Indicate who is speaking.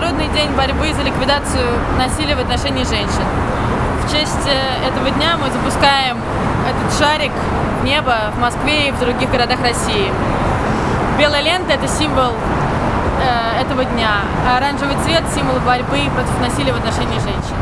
Speaker 1: день борьбы за ликвидацию насилия в отношении женщин. В честь э, этого дня мы запускаем этот шарик в небо в Москве и в других городах России. Белая лента – это символ э, этого дня, а оранжевый цвет – символ борьбы против насилия в отношении женщин.